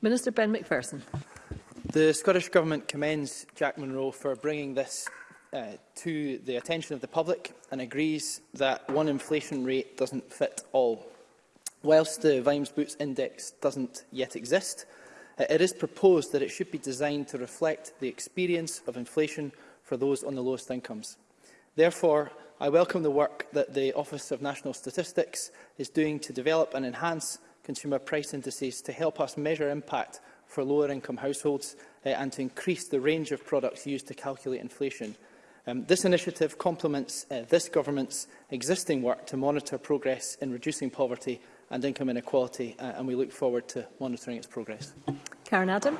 Minister Ben McPherson. The Scottish Government commends Jack Monroe for bringing this uh, to the attention of the public and agrees that one inflation rate doesn't fit all. Whilst the Vimes Boots Index doesn't yet exist, uh, it is proposed that it should be designed to reflect the experience of inflation for those on the lowest incomes. Therefore, I welcome the work that the Office of National Statistics is doing to develop and enhance consumer price indices to help us measure impact for lower income households uh, and to increase the range of products used to calculate inflation Um, this initiative complements uh, this government's existing work to monitor progress in reducing poverty and income inequality, uh, and we look forward to monitoring its progress. Karen Adam.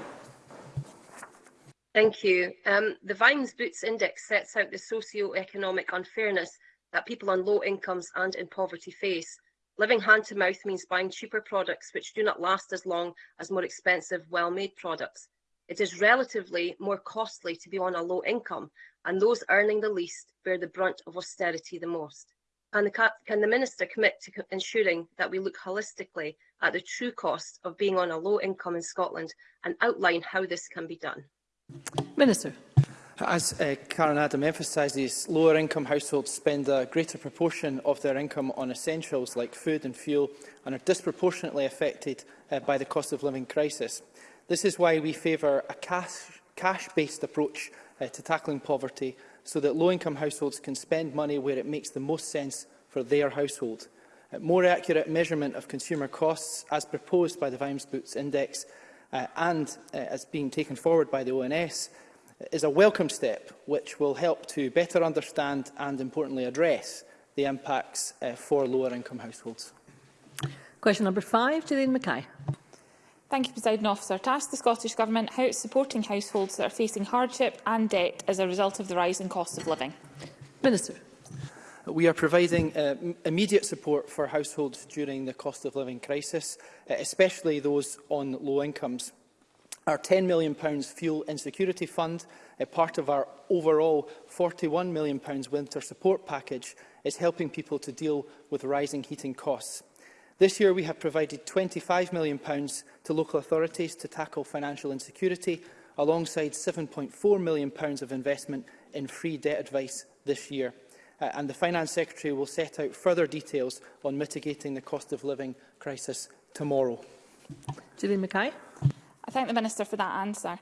Thank you. Um, the Vimes Boots Index sets out the socio-economic unfairness that people on low incomes and in poverty face. Living hand to mouth means buying cheaper products which do not last as long as more expensive, well-made products it is relatively more costly to be on a low income, and those earning the least bear the brunt of austerity the most. Can the, can the Minister commit to ensuring that we look holistically at the true cost of being on a low income in Scotland and outline how this can be done? Minister. As uh, Karen Adam emphasises, lower income households spend a greater proportion of their income on essentials like food and fuel and are disproportionately affected uh, by the cost of living crisis. This is why we favour a cash-based cash approach uh, to tackling poverty so that low-income households can spend money where it makes the most sense for their household. Uh, more accurate measurement of consumer costs, as proposed by the Vimes Boots Index uh, and uh, as being taken forward by the ONS, is a welcome step which will help to better understand and, importantly, address the impacts uh, for lower-income households. Question number five, Gillian Mackay. Thank you, President Officer. To ask the Scottish Government how it's supporting households that are facing hardship and debt as a result of the rising cost of living. Minister. We are providing uh, immediate support for households during the cost of living crisis, uh, especially those on low incomes. Our £10 million fuel insecurity fund, a uh, part of our overall £41 million winter support package, is helping people to deal with rising heating costs. This year we have provided £25 million to local authorities to tackle financial insecurity, alongside £7.4 million of investment in free debt advice this year. Uh, and the Finance Secretary will set out further details on mitigating the cost of living crisis tomorrow. Julie Mackay. I thank the Minister for that answer.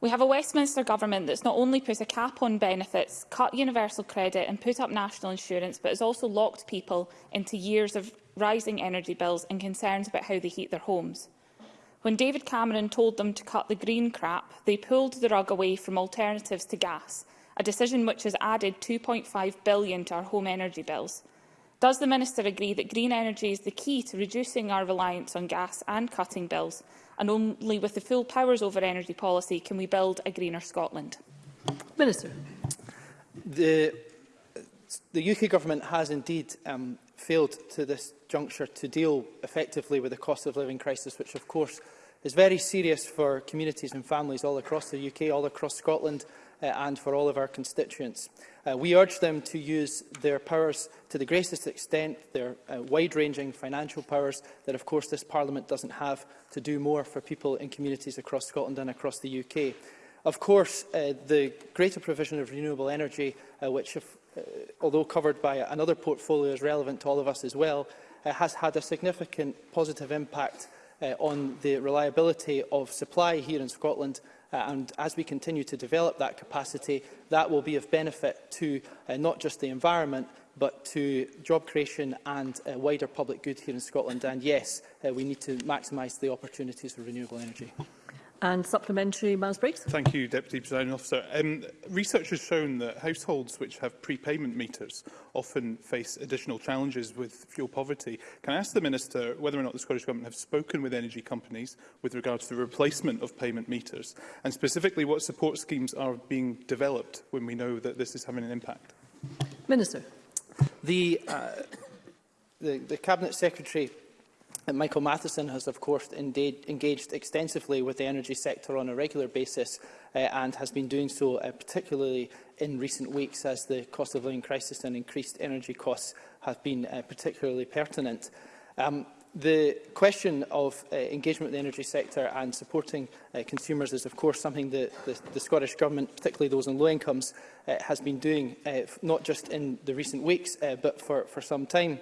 We have a Westminster Government that's not only put a cap on benefits, cut universal credit and put up national insurance, but has also locked people into years of rising energy bills and concerns about how they heat their homes. When David Cameron told them to cut the green crap, they pulled the rug away from alternatives to gas, a decision which has added 2.5 billion to our home energy bills. Does the Minister agree that green energy is the key to reducing our reliance on gas and cutting bills, and only with the full powers over energy policy can we build a greener Scotland? Minister. The, the UK Government has indeed um, failed to this juncture to deal effectively with the cost of living crisis, which of course is very serious for communities and families all across the UK, all across Scotland uh, and for all of our constituents. Uh, we urge them to use their powers to the greatest extent, their uh, wide-ranging financial powers that of course this Parliament doesn't have to do more for people in communities across Scotland and across the UK. Of course, uh, the greater provision of renewable energy, uh, which, if, uh, although covered by another portfolio, is relevant to all of us as well, uh, has had a significant positive impact uh, on the reliability of supply here in Scotland uh, and as we continue to develop that capacity, that will be of benefit to uh, not just the environment, but to job creation and uh, wider public good here in Scotland. And yes, uh, we need to maximise the opportunities for renewable energy. And supplementary, Miles Briggs. Thank you, Deputy Presiding Officer. Um, research has shown that households which have prepayment meters often face additional challenges with fuel poverty. Can I ask the Minister whether or not the Scottish Government have spoken with energy companies with regard to the replacement of payment meters, and specifically what support schemes are being developed when we know that this is having an impact? Minister. The, uh, the, the Cabinet Secretary And Michael Matheson has, of course, engaged extensively with the energy sector on a regular basis uh, and has been doing so uh, particularly in recent weeks as the cost of living crisis and increased energy costs have been uh, particularly pertinent. Um, the question of uh, engagement with the energy sector and supporting uh, consumers is of course something that the, the Scottish Government, particularly those on low incomes, uh, has been doing, uh, not just in the recent weeks uh, but for, for some time.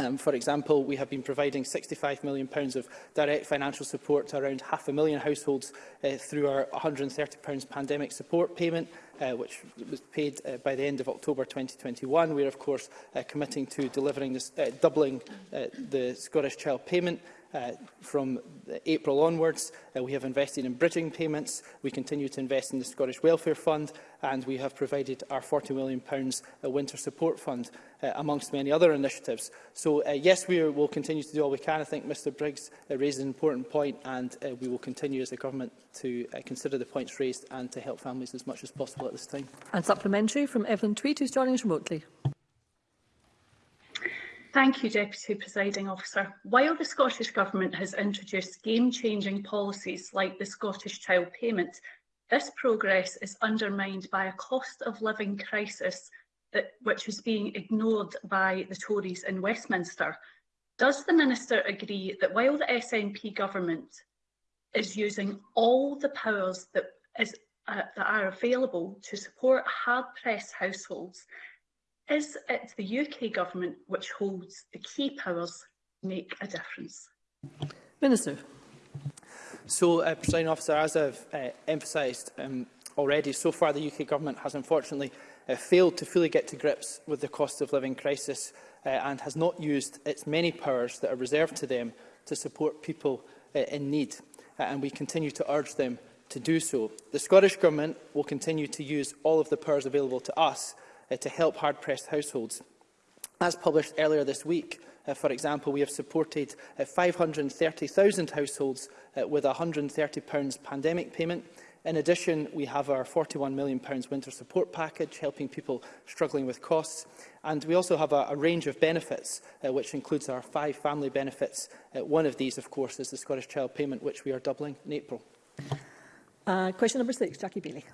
Um, for example, we have been providing £65 million pounds of direct financial support to around half a million households uh, through our £130 pandemic support payment, uh, which was paid uh, by the end of October 2021. We are, of course, uh, committing to delivering this, uh, doubling uh, the Scottish Child Payment Uh, from April onwards, uh, we have invested in bridging payments, we continue to invest in the Scottish Welfare Fund, and we have provided our £40 million uh, winter support fund, uh, amongst many other initiatives. So, uh, yes, we are, will continue to do all we can. I think Mr Briggs uh, raised an important point, and uh, we will continue as the Government to uh, consider the points raised and to help families as much as possible at this time. And supplementary from Evelyn Tweed, who's joining us remotely. Thank you, Deputy Presiding Officer. While the Scottish Government has introduced game-changing policies like the Scottish Child Payment, this progress is undermined by a cost of living crisis that, which is being ignored by the Tories in Westminster. Does the Minister agree that while the SNP government is using all the powers that, is, uh, that are available to support hard-pressed households, Is it the UK Government which holds the key powers to make a difference? Minister. So, uh, President Officer, as I've uh, emphasised um, already, so far the UK Government has unfortunately uh, failed to fully get to grips with the cost of living crisis uh, and has not used its many powers that are reserved to them to support people uh, in need, uh, and we continue to urge them to do so. The Scottish Government will continue to use all of the powers available to us uh, to help hard-pressed households. As published earlier this week, uh, for example, we have supported uh, 530,000 households uh, with a £130 pandemic payment. In addition, we have our £41 million winter support package, helping people struggling with costs. And we also have a, a range of benefits, uh, which includes our five family benefits. Uh, one of these, of course, is the Scottish Child Payment, which we are doubling in April. Uh, question number six, Jackie Bailey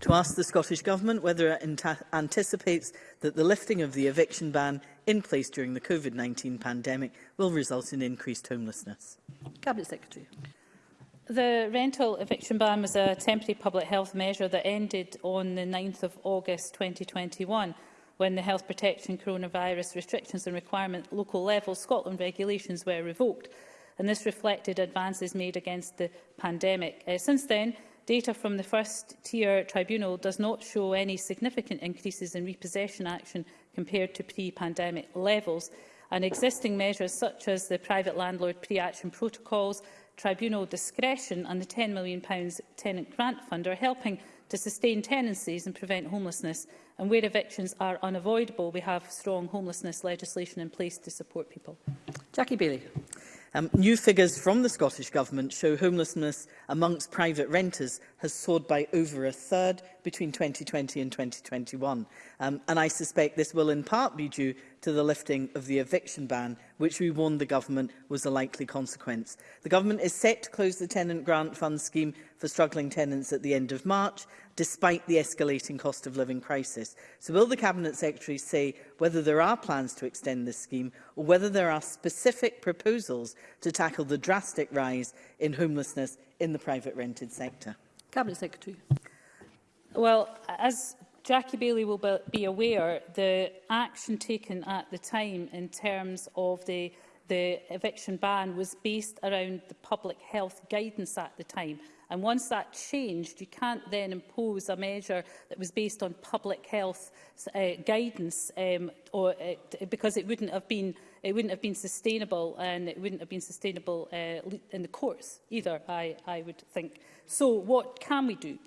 to ask the Scottish Government whether it anticipates that the lifting of the eviction ban in place during the COVID-19 pandemic will result in increased homelessness. Cabinet Secretary. The rental eviction ban was a temporary public health measure that ended on the 9th of August 2021 when the Health Protection Coronavirus Restrictions and Requirement Local Level Scotland regulations were revoked and this reflected advances made against the pandemic. Uh, since then, Data from the first-tier tribunal does not show any significant increases in repossession action compared to pre-pandemic levels, and existing measures such as the private landlord pre-action protocols, tribunal discretion and the £10 million tenant grant fund are helping to sustain tenancies and prevent homelessness. And where evictions are unavoidable, we have strong homelessness legislation in place to support people. Jackie Bailey. Um, new figures from the Scottish Government show homelessness amongst private renters has soared by over a third between 2020 and 2021. Um, and I suspect this will in part be due to the lifting of the eviction ban, which we warned the government was the likely consequence. The government is set to close the tenant grant fund scheme for struggling tenants at the end of March, despite the escalating cost of living crisis. So will the Cabinet Secretary say whether there are plans to extend this scheme or whether there are specific proposals to tackle the drastic rise in homelessness in the private rented sector? Cabinet Secretary. Well, as Jackie Bailey will be aware the action taken at the time in terms of the the eviction ban was based around the public health guidance at the time. And once that changed, you can't then impose a measure that was based on public health uh, guidance um, or, uh, because it wouldn't have been it wouldn't have been sustainable and it wouldn't have been sustainable uh, in the courts either, I, I would think. So what can we do?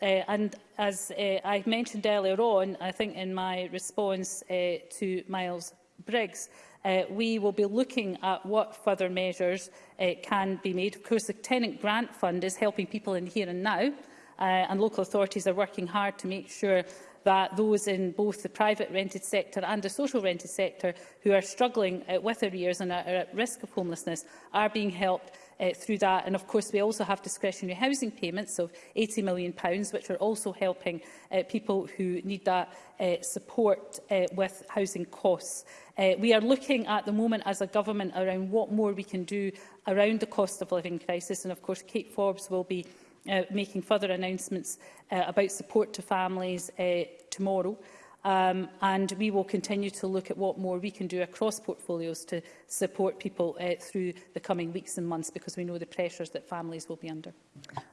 Uh, and as uh, eh, I mentioned earlier on, I think in my response uh, to Miles Briggs, uh, we will be looking at what further measures uh, can be made. Of course, the Tenant Grant Fund is helping people in here and now, uh, and local authorities are working hard to make sure that those in both the private rented sector and the social rented sector who are struggling uh, with arrears and are at risk of homelessness are being helped uh, through that. And of course, we also have discretionary housing payments of £80 million, which are also helping uh, people who need that uh, support uh, with housing costs. Uh, we are looking at the moment as a government around what more we can do around the cost of living crisis. And of course, Kate Forbes will be uh, making further announcements uh, about support to families uh, tomorrow. Um, and we will continue to look at what more we can do across portfolios to support people uh, through the coming weeks and months because we know the pressures that families will be under.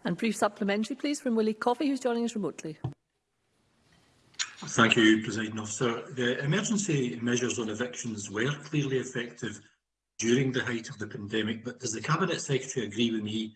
And brief supplementary, please, from Willie Coffey, who's joining us remotely. Thank you, President Officer. The emergency measures on evictions were clearly effective during the height of the pandemic, but does the Cabinet Secretary agree with me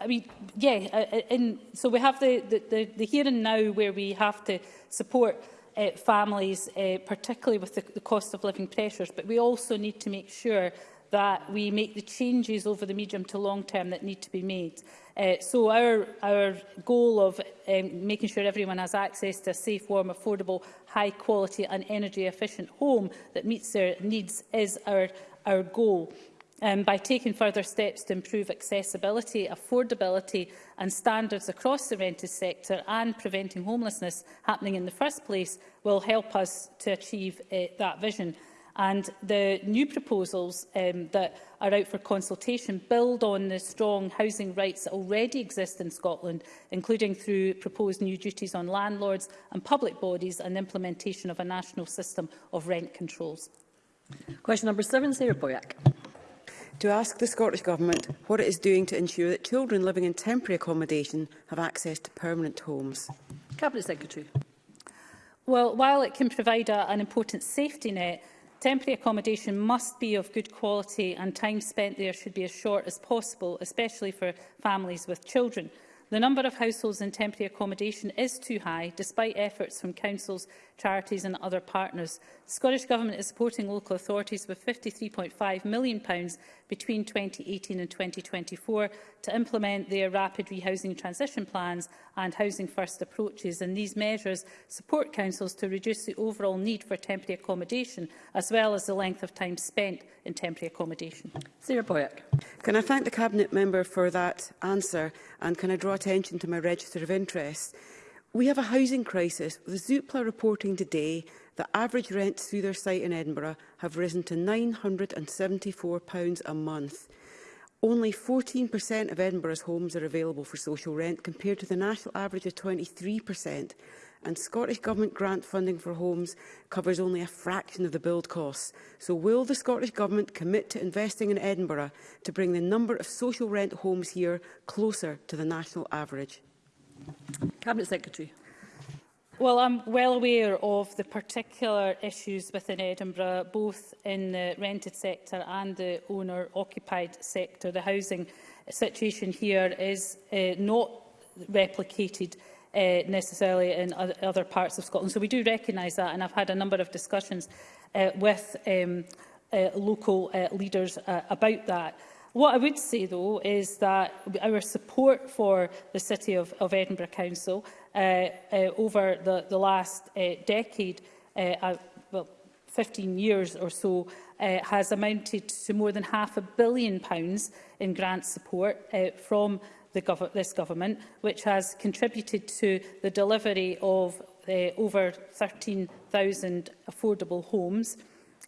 I mean, yeah, uh, uh in, so we have the, the, the, the and now where we have to support uh, families, uh, particularly with the, the cost of living pressures, but we also need to make sure that we make the changes over the medium to long term that need to be made. Uh, so our, our goal of um, making sure everyone has access to a safe, warm, affordable, high quality and energy efficient home that meets their needs is our, our goal. Um, by taking further steps to improve accessibility, affordability and standards across the rented sector and preventing homelessness happening in the first place will help us to achieve uh, that vision. And the new proposals um, that are out for consultation build on the strong housing rights that already exist in Scotland, including through proposed new duties on landlords and public bodies and implementation of a national system of rent controls. Question number seven, Sarah Boyack. To ask the Scottish Government what it is doing to ensure that children living in temporary accommodation have access to permanent homes. Cabinet Secretary. Well, while it can provide a, an important safety net, Temporary accommodation must be of good quality and time spent there should be as short as possible, especially for families with children. The number of households in temporary accommodation is too high, despite efforts from councils, charities and other partners. The Scottish Government is supporting local authorities with £53.5 million between 2018 and 2024 to implement their rapid rehousing transition plans and housing first approaches. And these measures support councils to reduce the overall need for temporary accommodation, as well as the length of time spent in temporary accommodation. Sarah Boyack. Can I thank the Cabinet Member for that answer and can I draw draw attention to my register of interests. We have a housing crisis, with Zoopla reporting today that average rents through their site in Edinburgh have risen to £974 a month. Only 14% of Edinburgh's homes are available for social rent, compared to the national average of 23% and Scottish Government grant funding for homes covers only a fraction of the build costs. So will the Scottish Government commit to investing in Edinburgh to bring the number of social rent homes here closer to the national average? Cabinet Secretary. Well, I'm well aware of the particular issues within Edinburgh, both in the rented sector and the owner-occupied sector. The housing situation here is uh, not replicated uh, necessarily in other parts of Scotland. So we do recognise that, and I've had a number of discussions uh, with um, uh, local uh, leaders uh, about that. What I would say, though, is that our support for the City of, of Edinburgh Council uh, uh, over the, the last uh, decade, uh, uh, well, 15 years or so, uh, has amounted to more than half a billion pounds in grant support uh, from gov this government, which has contributed to the delivery of uh, over 13,000 affordable homes.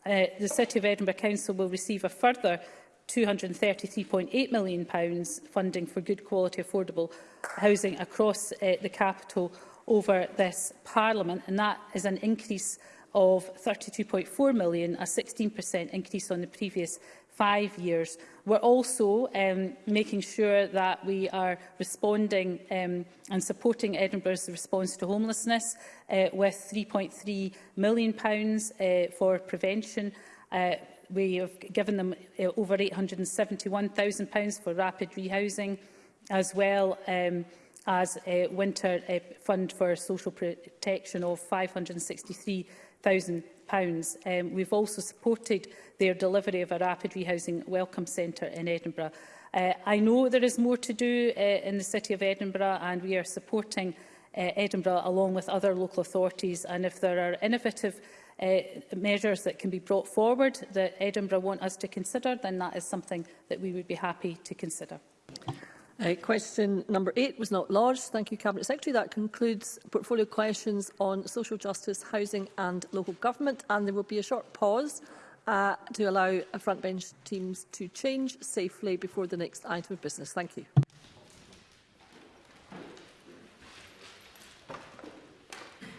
Uh, the City of Edinburgh Council will receive a further £233.8 million pounds funding for good quality affordable housing across uh, the capital over this Parliament, and that is an increase of 32.4 million, a 16% increase on the previous five years. We're also um, making sure that we are responding um, and supporting Edinburgh's response to homelessness uh, with £3.3 million pounds, uh, for prevention uh, we have given them uh, over £871,000 for rapid rehousing, as well um, as a winter uh, fund for social protection of £563,000 pounds. Um, we've also supported their delivery of a rapid rehousing welcome centre in Edinburgh. Uh, I know there is more to do uh, in the City of Edinburgh and we are supporting uh, Edinburgh along with other local authorities and if there are innovative uh, measures that can be brought forward that Edinburgh want us to consider, then that is something that we would be happy to consider. Uh, question number eight was not lodged. Thank you, Cabinet Secretary. That concludes portfolio questions on social justice, housing and local government. And there will be a short pause uh, to allow front bench teams to change safely before the next item of business. Thank you.